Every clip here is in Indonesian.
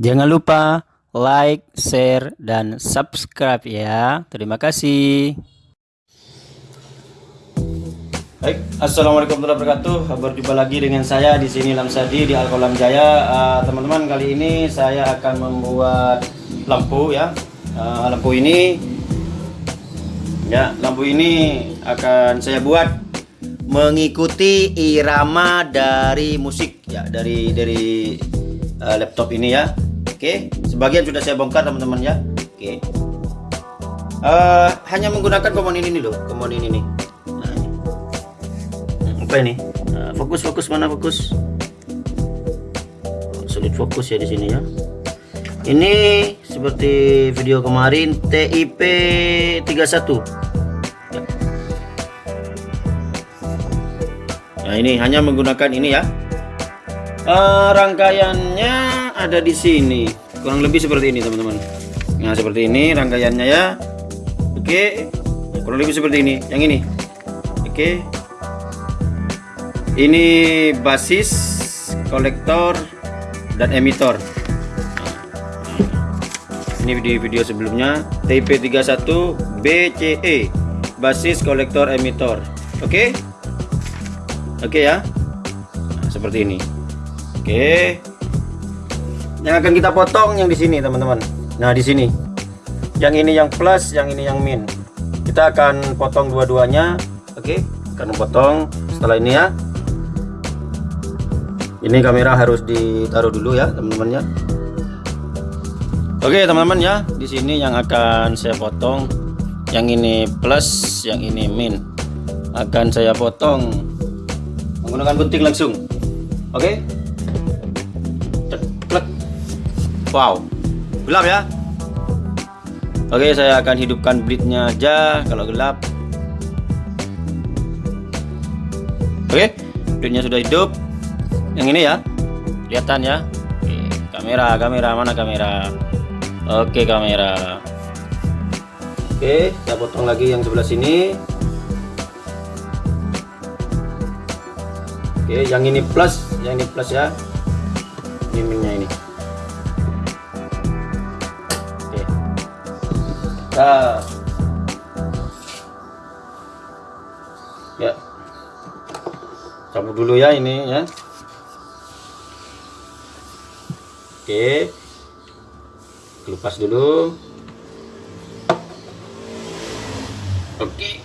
Jangan lupa like, share, dan subscribe ya. Terima kasih. Baik, assalamualaikum warahmatullahi wabarakatuh. Berjumpa lagi dengan saya di sini Lamsadi di Alkolam Jaya. Ah, teman-teman, kali ini saya akan membuat lampu ya. Ah, lampu ini, ya, lampu ini akan saya buat mengikuti irama dari musik ya, dari dari ah, laptop ini ya. Oke, sebagian sudah saya bongkar teman-teman ya. Oke. Ah, hanya menggunakan komponen ini loh, komponen ini nih. Nah, ini. apa ini? Nah, fokus fokus mana fokus? Oh, sulit fokus ya di sini ya. Ini seperti video kemarin TIP 31. Ya. Nah ini hanya menggunakan ini ya. Eh, rangkaiannya ada di sini, kurang lebih seperti ini teman-teman. Nah seperti ini rangkaiannya ya. Oke, kurang lebih seperti ini. Yang ini, oke. Ini basis, kolektor, dan emitor. Ini video-video sebelumnya TP31 BCE basis kolektor emitor. Oke? Oke ya. Nah, seperti ini. Oke. Yang akan kita potong yang di sini, teman-teman. Nah, di sini. Yang ini yang plus, yang ini yang min. Kita akan potong dua-duanya. Oke, akan potong setelah ini ya. Ini kamera harus ditaruh dulu ya, teman-teman ya. Oke teman-teman ya, di sini yang akan saya potong, yang ini plus, yang ini min, akan saya potong menggunakan gunting langsung. Oke, Ceklek. Wow, gelap ya. Oke, saya akan hidupkan blade-nya aja kalau gelap. Oke, blade-nya sudah hidup. Yang ini ya, kelihatan ya. Oke, kamera, kamera mana kamera? Oke kamera Oke kita potong lagi yang sebelah sini Oke yang ini plus yang ini plus ya ini minyak ini ya. Cabut dulu ya ini ya. Oke. Lepas dulu. Oke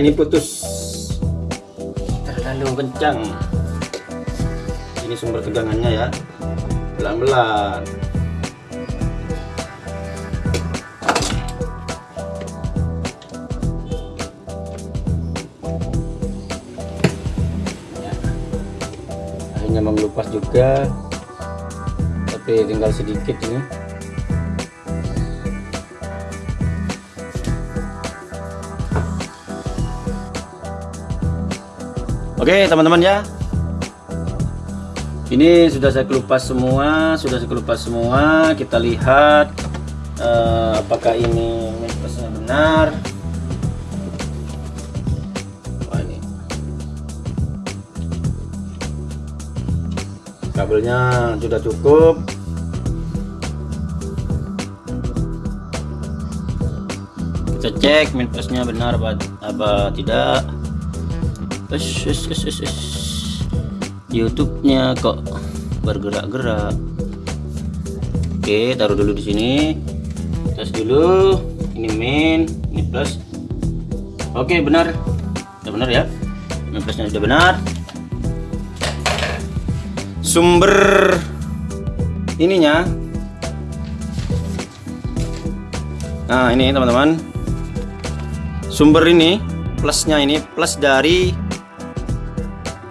ini putus. Terlalu kencang. Ini sumber tegangannya ya. Pelan-pelan. Ya. akhirnya mengelupas juga. Tapi tinggal sedikit ini Oke teman-teman ya. Ini sudah saya kelupas semua sudah saya kelupas semua. Kita lihat uh, apakah ini minusnya benar. Ini. kabelnya sudah cukup. Kita cek minusnya benar apa, apa tidak YouTube-nya kok bergerak-gerak. Oke, taruh dulu di sini. Tes dulu. Ini min, ini plus. Oke, benar. Sudah benar ya. Ini plusnya sudah benar. Sumber ininya nah ini teman-teman sumber ini plusnya ini plus dari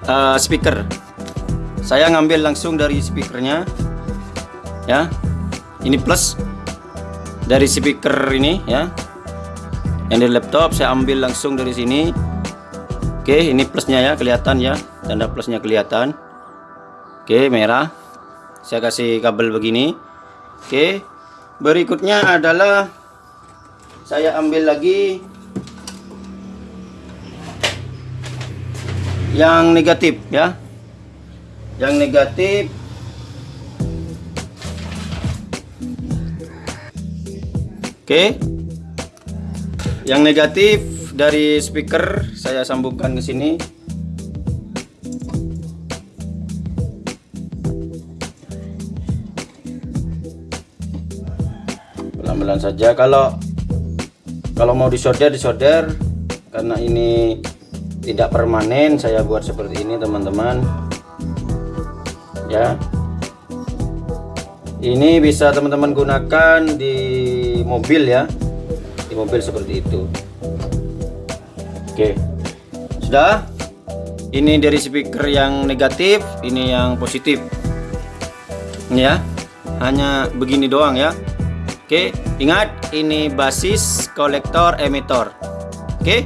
uh, speaker. Saya ngambil langsung dari speakernya ya. Ini plus dari speaker ini ya. Yang dari laptop saya ambil langsung dari sini. Oke ini plusnya ya kelihatan ya. Tanda plusnya kelihatan. Oke merah. Saya kasih kabel begini. Oke berikutnya adalah saya ambil lagi yang negatif ya. Yang negatif. Oke. Yang negatif dari speaker saya sambungkan ke sini. Pelan-pelan saja. Kalau kalau mau disolder disolder karena ini tidak permanen saya buat seperti ini teman-teman. Ya. Ini bisa teman-teman gunakan di mobil ya. Di mobil seperti itu. Oke. Sudah? Ini dari speaker yang negatif ini yang positif. Ya. Hanya begini doang ya. Oke, ingat ini basis kolektor emitor. Oke,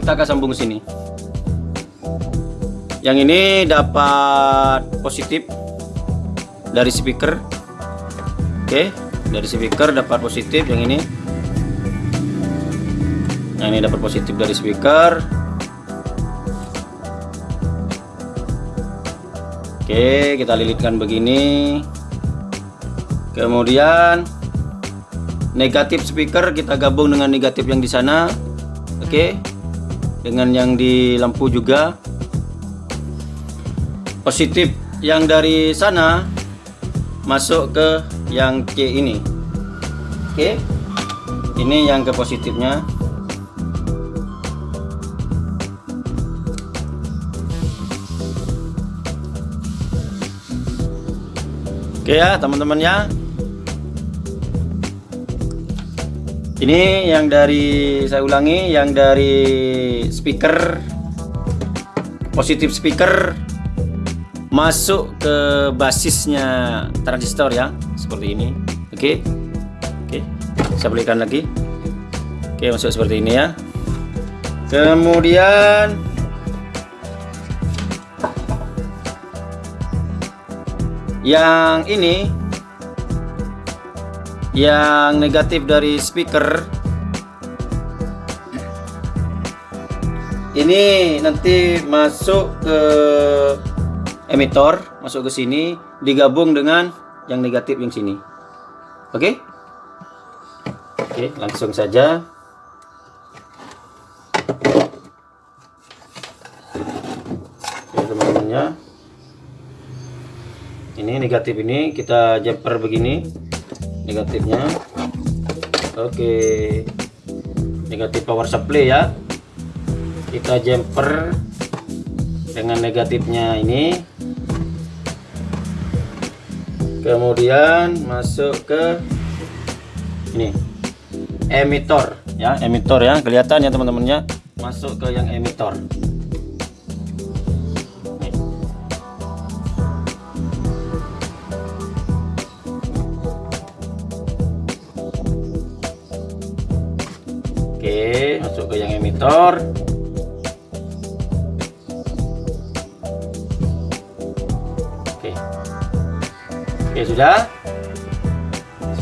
kita akan sambung sini. Yang ini dapat positif dari speaker. Oke, dari speaker dapat positif yang ini. Yang ini dapat positif dari speaker. Oke, kita lilitkan begini. Kemudian negatif speaker kita gabung dengan negatif yang di sana oke dengan yang di lampu juga positif yang dari sana masuk ke yang C ini. Oke okay. ini yang ke positifnya. Oke okay ya teman-teman ya. Ini yang dari saya ulangi yang dari speaker positif speaker masuk ke basisnya transistor ya seperti ini oke okay. oke okay. saya belikan lagi oke okay, masuk seperti ini ya kemudian yang ini yang negatif dari speaker ini nanti masuk ke emitor masuk ke sini digabung dengan yang negatif yang sini. Oke? Okay? oke okay, langsung saja. Ini negatif ini kita jumper begini negatifnya. Oke. Negatif power supply ya. Kita jumper dengan negatifnya ini kemudian masuk ke ini. Emitor ya. Emitor ya. Kelihatan ya teman-temannya masuk ke yang emitor. Oke, masuk ke yang emitor. Oke, sudah.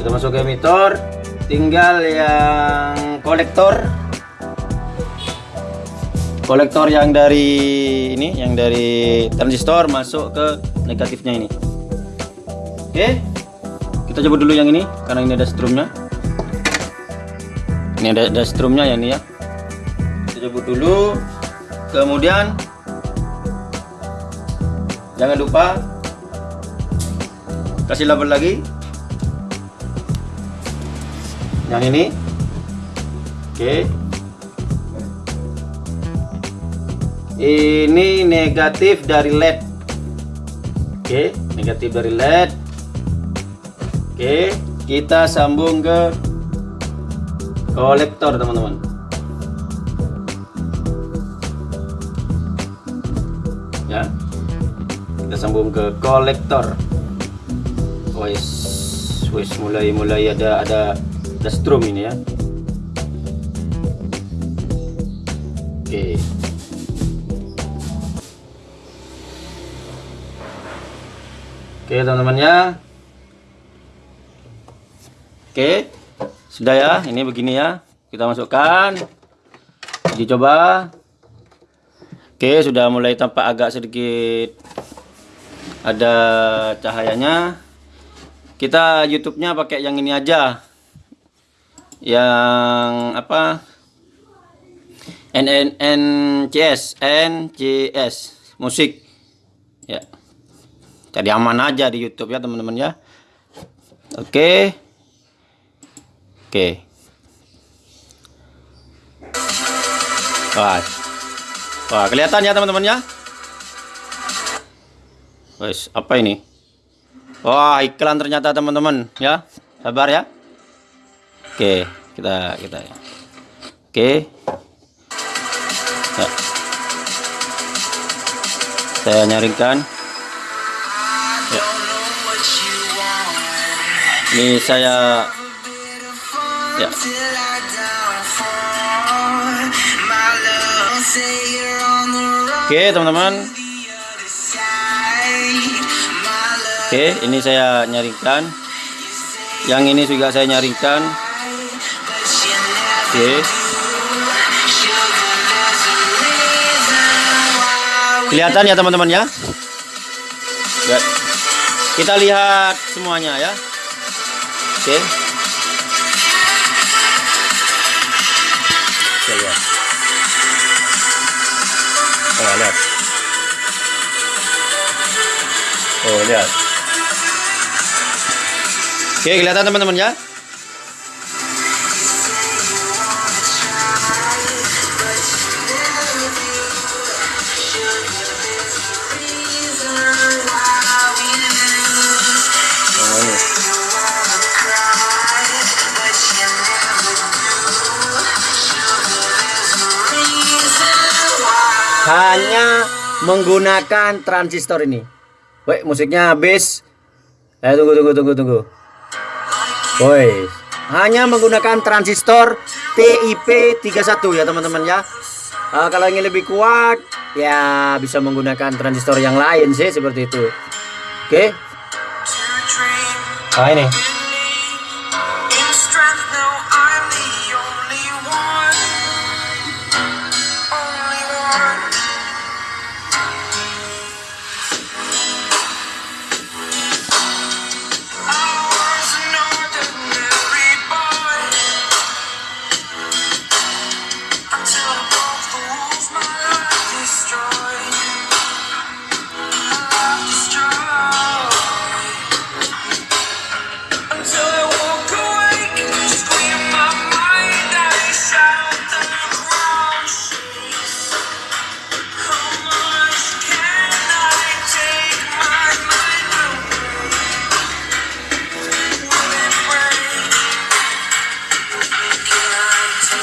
Sudah masuk ke emitor. Tinggal yang kolektor. Kolektor yang dari ini, yang dari transistor masuk ke negatifnya ini. Oke. Kita coba dulu yang ini karena ini ada strumnya ini ada, ada strumnya ya ini ya kita coba dulu kemudian jangan lupa kasih label lagi. Yang ini. Oke. Ini negatif dari led. Oke negatif dari led. Oke kita sambung ke kolektor teman-teman. Ya. Kita sambung ke kolektor wis wis mulai mulai ada ada ada strum ini ya. Oke. Oke teman-teman ya. Oke sudah ya. Ini begini ya. Kita masukkan. Dicoba Oke, sudah mulai tampak agak sedikit ada cahayanya. Kita YouTube-nya pakai yang ini aja. Yang apa? NNNCS, NCS musik. Ya. Jadi aman aja di YouTube ya, teman-teman ya. Oke. Oke. Wah. Wah, kelihatan ya teman-teman ya. Wes, apa ini? Wah, iklan ternyata teman-teman ya. Sabar ya. Oke, kita kita ya. Oke. Ya. Saya nyaringkan. Ya. Ini saya ya. Oke teman-teman Oke ini saya nyaringkan Yang ini juga saya nyaringkan Oke. Kelihatan ya teman-teman ya? ya. Kita lihat semuanya ya. Oke. Oke lihat Oh, lihat. Oh, lihat. Oke, kelihatan teman-teman ya? hanya menggunakan transistor ini. Woi, musiknya habis. Eh, tunggu, tunggu, tunggu, tunggu. Woi, hanya menggunakan transistor TIP 31 ya teman-teman ya. Uh, kalau ingin lebih kuat, ya bisa menggunakan transistor yang lain sih seperti itu. Oke. Okay. Nah ini.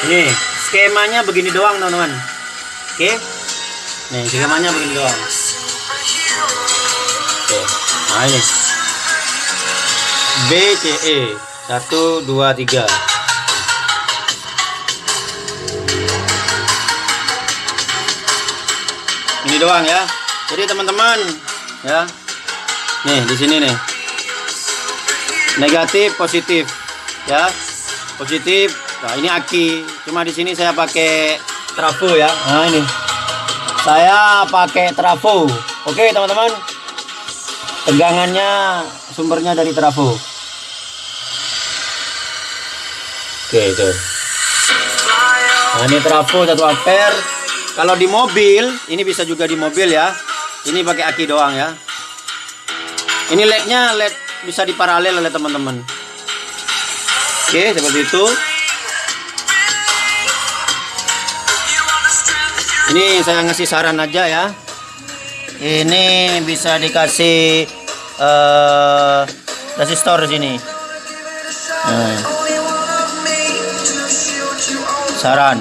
Nih, skemanya begini doang, teman-teman. Oke. Nih, skemanya begini doang. Oke. Nah, ini. B C E 1 2 3. Ini doang ya. Jadi teman-teman, ya. Nih, di sini nih. Negatif, positif. Ya. Positif Nah ini aki, cuma di sini saya pakai trafo ya. Nah ini, saya pakai trafo. Oke teman-teman, tegangannya sumbernya dari trafo. Oke itu. Nah ini trafo 1 ampere. Kalau di mobil, ini bisa juga di mobil ya. Ini pakai aki doang ya. Ini lednya led bisa diparalel oleh teman-teman. Oke seperti itu. ini saya ngasih saran aja ya. Ini bisa dikasih uh, resistor sini. Nah. saran.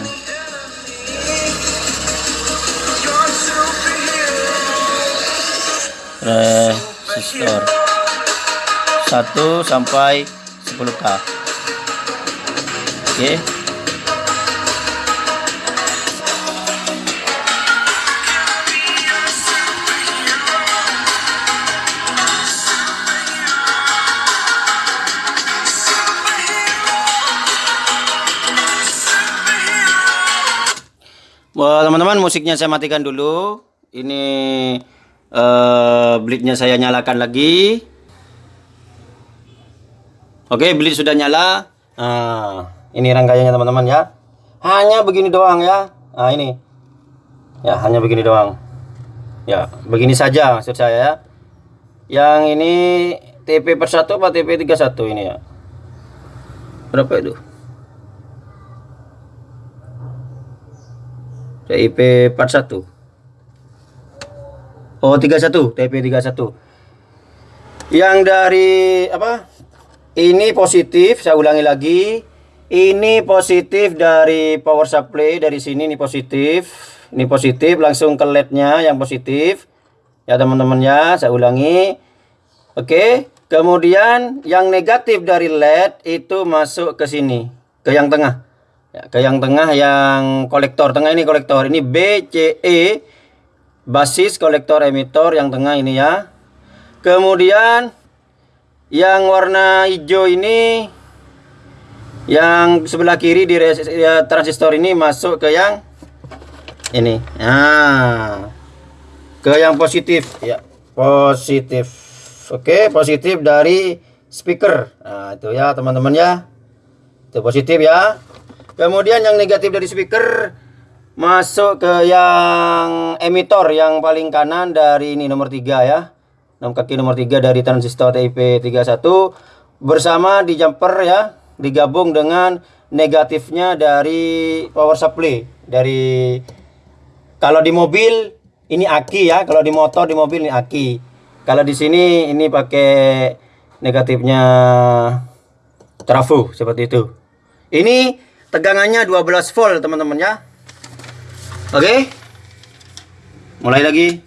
Resistor. 1 sampai 10k oke Wah, teman-teman musiknya saya matikan dulu. Ini uh, saya nyalakan lagi. Oke, bleed sudah nyala. Nah, ini rangkaiannya teman-teman ya. Hanya begini doang ya. Nah, ini. Ya, hanya begini doang. Ya, begini saja maksud saya ya. Yang ini TP per 1 apa TP 31 ini ya. Berapa itu? TIP 41 Oh 31 TIP 31 Yang dari apa Ini positif saya ulangi lagi Ini positif dari power supply Dari sini ini positif. Ini positif langsung ke lednya yang positif. Ya teman-teman ya saya ulangi. Oke Kemudian yang negatif dari LED itu masuk ke sini Ke yang tengah. Ya, ke yang tengah yang kolektor tengah ini kolektor. Ini BCE basis kolektor emitor yang tengah ini ya. Kemudian yang warna hijau ini yang sebelah kiri di ya, transistor ini masuk ke yang ini. Nah ke yang positif. Ya positif. Oke positif dari speaker. Nah itu ya teman-teman ya. Itu positif ya. Kemudian yang negatif dari speaker masuk ke yang emitor yang paling kanan dari ini nomor 3 ya. Nomor kaki nomor 3 dari transistor TIP 31 bersama di jumper ya, digabung dengan negatifnya dari power supply dari kalau di mobil ini aki ya, kalau di motor di mobil ini aki. Kalau di sini ini pakai negatifnya trafo seperti itu. Ini tegangannya 12 volt teman-teman ya oke mulai lagi